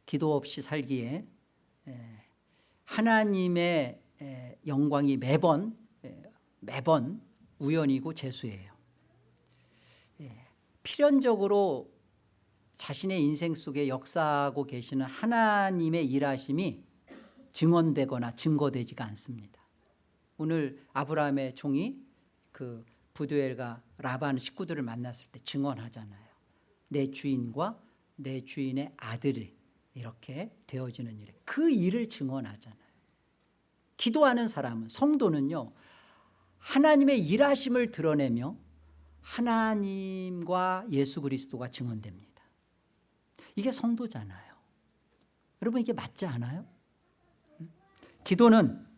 [SPEAKER 1] 기도 없이 살기에 하나님의 영광이 매번 매번 우연이고 재수예요. 필연적으로 자신의 인생 속에 역사하고 계시는 하나님의 일하심이 증언되거나 증거되지가 않습니다. 오늘 아브라함의 종이 그 부두엘과 라반 식구들을 만났을 때 증언하잖아요. 내 주인과 내 주인의 아들이 이렇게 되어지는 일. 그 일을 증언하잖아요. 기도하는 사람은 성도는요. 하나님의 일하심을 드러내며 하나님과 예수 그리스도가 증언됩니다. 이게 성도잖아요. 여러분 이게 맞지 않아요? 기도는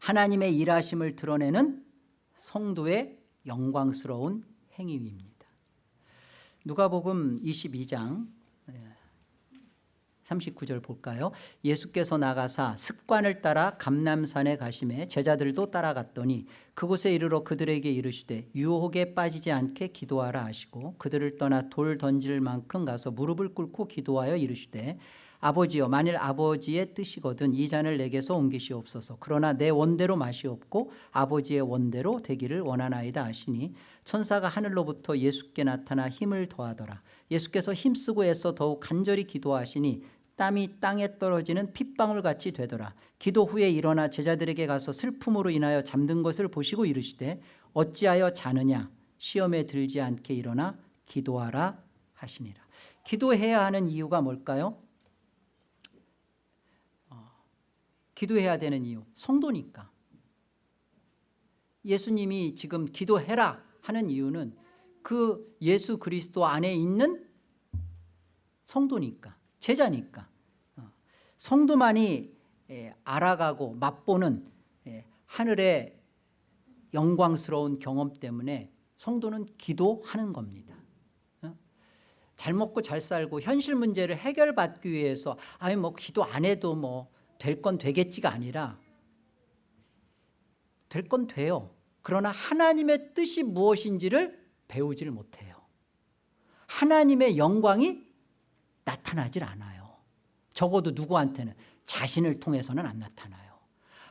[SPEAKER 1] 하나님의 일하심을 드러내는 성도의 영광스러운 행위입니다. 누가복음 22장 39절 볼까요? 예수께서 나가사 습관을 따라 감남산에 가심에 제자들도 따라갔더니 그곳에 이르러 그들에게 이르시되 유혹에 빠지지 않게 기도하라 하시고 그들을 떠나 돌 던질 만큼 가서 무릎을 꿇고 기도하여 이르시되 아버지여 만일 아버지의 뜻이거든 이 잔을 내게서 옮기시옵소서. 그러나 내 원대로 마시옵고 아버지의 원대로 되기를 원하나이다 하시니 천사가 하늘로부터 예수께 나타나 힘을 더하더라. 예수께서 힘쓰고 애써 더욱 간절히 기도하시니 땀이 땅에 떨어지는 핏방울 같이 되더라. 기도 후에 일어나 제자들에게 가서 슬픔으로 인하여 잠든 것을 보시고 이르시되 어찌하여 자느냐? 시험에 들지 않게 일어나 기도하라 하시니라. 기도해야 하는 이유가 뭘까요? 기도해야 되는 이유 성도니까 예수님이 지금 기도해라 하는 이유는 그 예수 그리스도 안에 있는 성도니까 제자니까 어, 성도만이 예, 알아가고 맛보는 예, 하늘의 영광스러운 경험 때문에 성도는 기도하는 겁니다 어? 잘 먹고 잘 살고 현실 문제를 해결받기 위해서 아니 뭐 기도 안 해도 뭐 될 건 되겠지가 아니라 될 건 돼요. 그러나 하나님의 뜻이 무엇인지를 배우지를 못해요. 하나님의 영광이 나타나질 않아요. 적어도 누구한테는 자신을 통해서는 안 나타나요.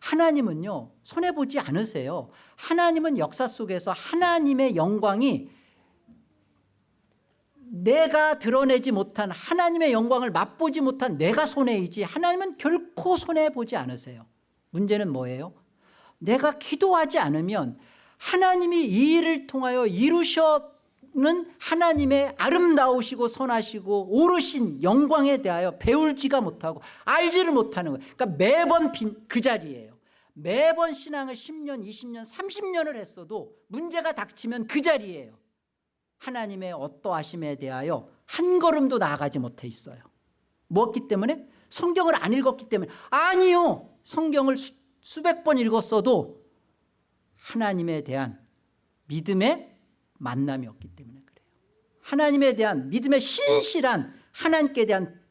[SPEAKER 1] 하나님은요 손해보지 않으세요. 하나님은 역사 속에서 하나님의 영광이 내가 드러내지 못한 하나님의 영광을 맛보지 못한 내가 손해이지 하나님은 결코 손해보지 않으세요. 문제는 뭐예요? 내가 기도하지 않으면 하나님이 이 일을 통하여 이루셨는 하나님의 아름다우시고 선하시고 오르신 영광에 대하여 배울지가 못하고 알지를 못하는 거예요. 그러니까 매번 그 자리예요. 매번 신앙을 10년 20년 30년을 했어도 문제가 닥치면 그 자리예요 하나님의 어떠하심에 대하여 한 걸음도 나아가지 못해 있어요. 무엇기 때문에? 성경을 안 읽었기 때문에. 아니요. 성경을 수, 수백 번 읽었어도 하나님에 대한 믿음의 만남이 없기 때문에 그래요. 하나님에 대한 믿음의 신실한 하나님께 대한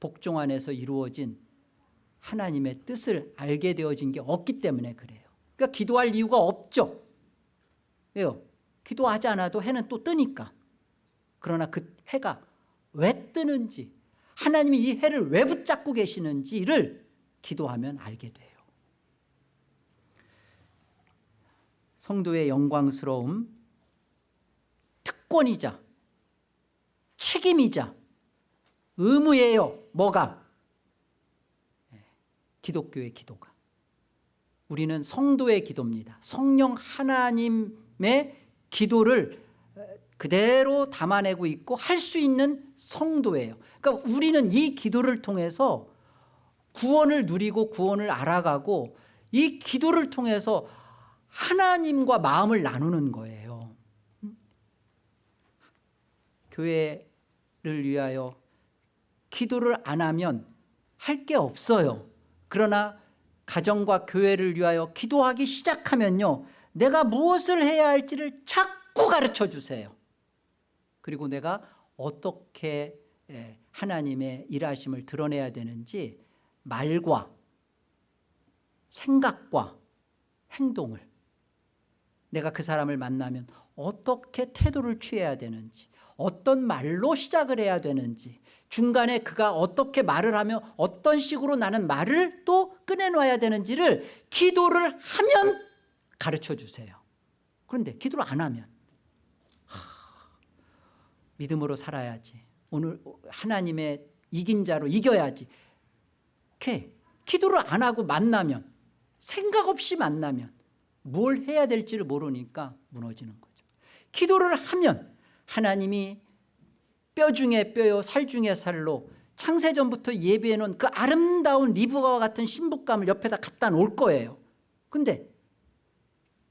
[SPEAKER 1] 복종 안에서 이루어진 하나님의 뜻을 알게 되어진 게 없기 때문에 그래요. 그러니까 기도할 이유가 없죠. 왜요? 기도하지 않아도 해는 또 뜨니까. 그러나 그 해가 왜 뜨는지 하나님이 이 해를 왜 붙잡고 계시는지를 기도하면 알게 돼요. 성도의 영광스러움 특권이자 책임이자 의무예요 뭐가? 기독교의 기도가. 우리는 성도의 기도입니다. 성령 하나님의 기도를 그대로 담아내고 있고 할 수 있는 성도예요. 그러니까 우리는 이 기도를 통해서 구원을 누리고 구원을 알아가고 이 기도를 통해서 하나님과 마음을 나누는 거예요. 교회를 위하여 기도를 안 하면 할 게 없어요. 그러나 가정과 교회를 위하여 기도하기 시작하면요 내가 무엇을 해야 할지를 자꾸 가르쳐 주세요. 그리고 내가 어떻게 하나님의 일하심을 드러내야 되는지 말과 생각과 행동을 내가 그 사람을 만나면 어떻게 태도를 취해야 되는지 어떤 말로 시작을 해야 되는지 중간에 그가 어떻게 말을 하며 어떤 식으로 나는 말을 또 꺼내놔야 되는지를 기도를 하면 가르쳐 주세요. 그런데 기도를 안 하면 하, 믿음으로 살아야지. 오늘 하나님의 이긴 자로 이겨야지. 이렇게 기도를 안 하고 만나면 생각 없이 만나면 뭘 해야 될지를 모르니까 무너지는 거죠. 기도를 하면 하나님이 뼈 중에 뼈요 살 중에 살로 창세전부터 예비해 놓은 그 아름다운 리브가와 같은 신부감을 옆에다 갖다 놓을 거예요. 근데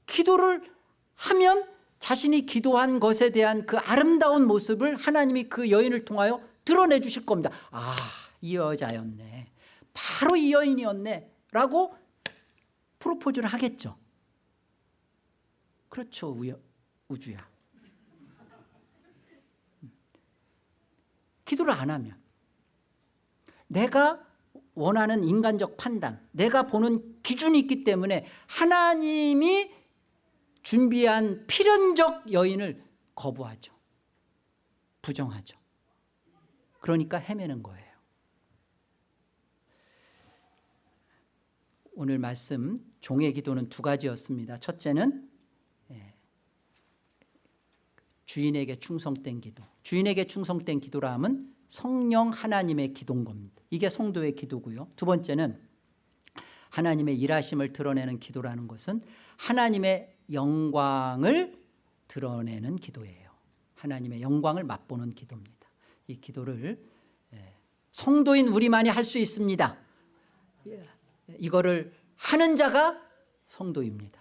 [SPEAKER 1] 기도를 하면 자신이 기도한 것에 대한 그 아름다운 모습을 하나님이 그 여인을 통하여 드러내 주실 겁니다. 아 이 여자였네. 바로 이 여인이었네. 라고 프로포즈를 하겠죠. 그렇죠 우여, 우주야. 기도를 안 하면 내가 원하는 인간적 판단 내가 보는 기준이 있기 때문에 하나님이 준비한 필연적 여인을 거부하죠. 부정하죠. 그러니까 헤매는 거예요. 오늘 말씀 종의 기도는 두 가지였습니다. 첫째는 예, 주인에게 충성된 기도. 주인에게 충성된 기도라 함은 성령 하나님의 기도인 겁니다. 이게 성도의 기도고요. 두 번째는 하나님의 일하심을 드러내는 기도라는 것은 하나님의 영광을 드러내는 기도예요. 하나님의 영광을 맛보는 기도입니다. 이 기도를 예, 성도인 우리만이 할 수 있습니다. 예, 이거를 하는 자가 성도입니다.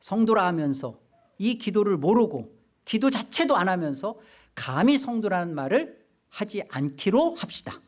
[SPEAKER 1] 성도라 하면서 이 기도를 모르고 기도 자체도 안 하면서 감히 성도라는 말을 하지 않기로 합시다